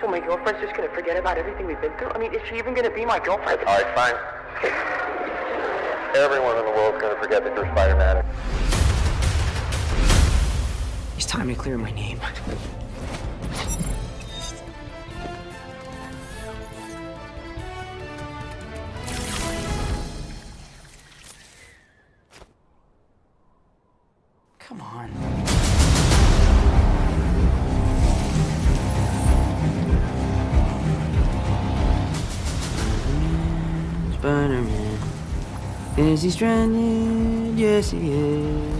So my girlfriend's just gonna forget about everything we've been through? I mean, is she even gonna be my girlfriend? All right, fine. Everyone in the world's gonna forget that you're Spider-Man. It's time to clear my name. Spider-Man. Is he stranded? Yes, he is.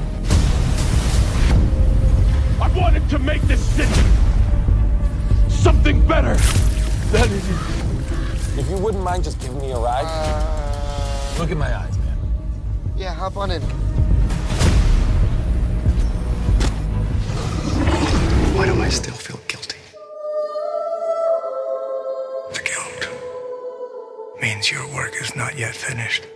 I wanted to make this city something better than it is. If you wouldn't mind just giving me a ride. Uh, Look in my eyes, man. Yeah, hop on in. Means your work is not yet finished.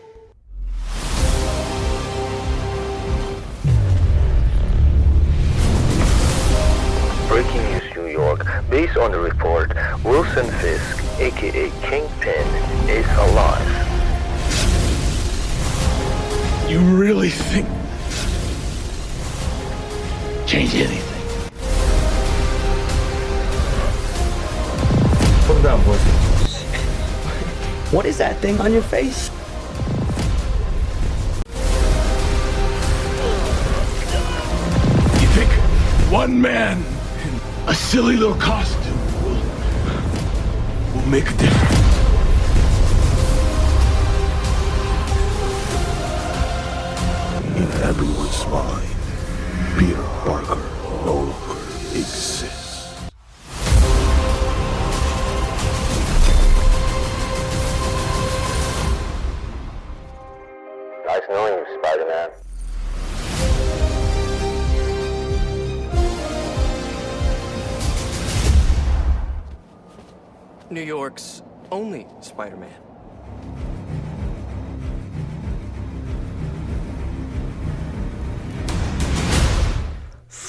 Breaking news, New York. Based on the report, Wilson Fisk, aka Kingpin, is alive. You really think change anything? Put him down, boys. What is that thing on your face? You think one man in a silly little costume will, will make a difference? In everyone's mind, Peter Parker no longer exists. Knowing you, Spider-Man. New York's only Spider-Man.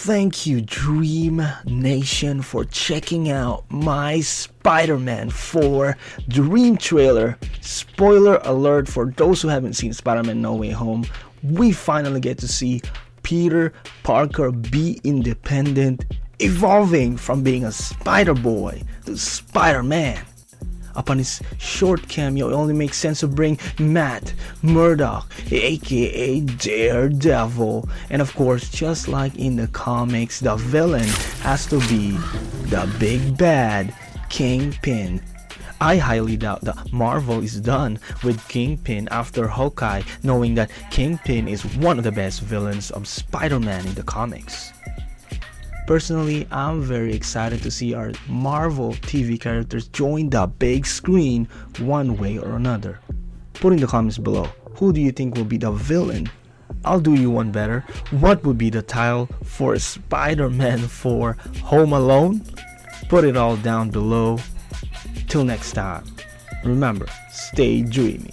Thank you, Dream Nation, for checking out my Spider Man 4 Dream trailer. Spoiler alert for those who haven't seen Spider Man No Way Home, we finally get to see Peter Parker be independent, evolving from being a Spider Boy to Spider Man. Upon his short cameo, it only makes sense to bring Matt Murdock, aka Daredevil. And of course, just like in the comics, the villain has to be the big bad Kingpin. I highly doubt that Marvel is done with Kingpin after Hawkeye, knowing that Kingpin is one of the best villains of Spider Man in the comics. Personally, I'm very excited to see our Marvel TV characters join the big screen one way or another. Put in the comments below, who do you think will be the villain? I'll do you one better. What would be the title for Spider-Man for Home Alone? Put it all down below. Till next time, remember, stay dreamy.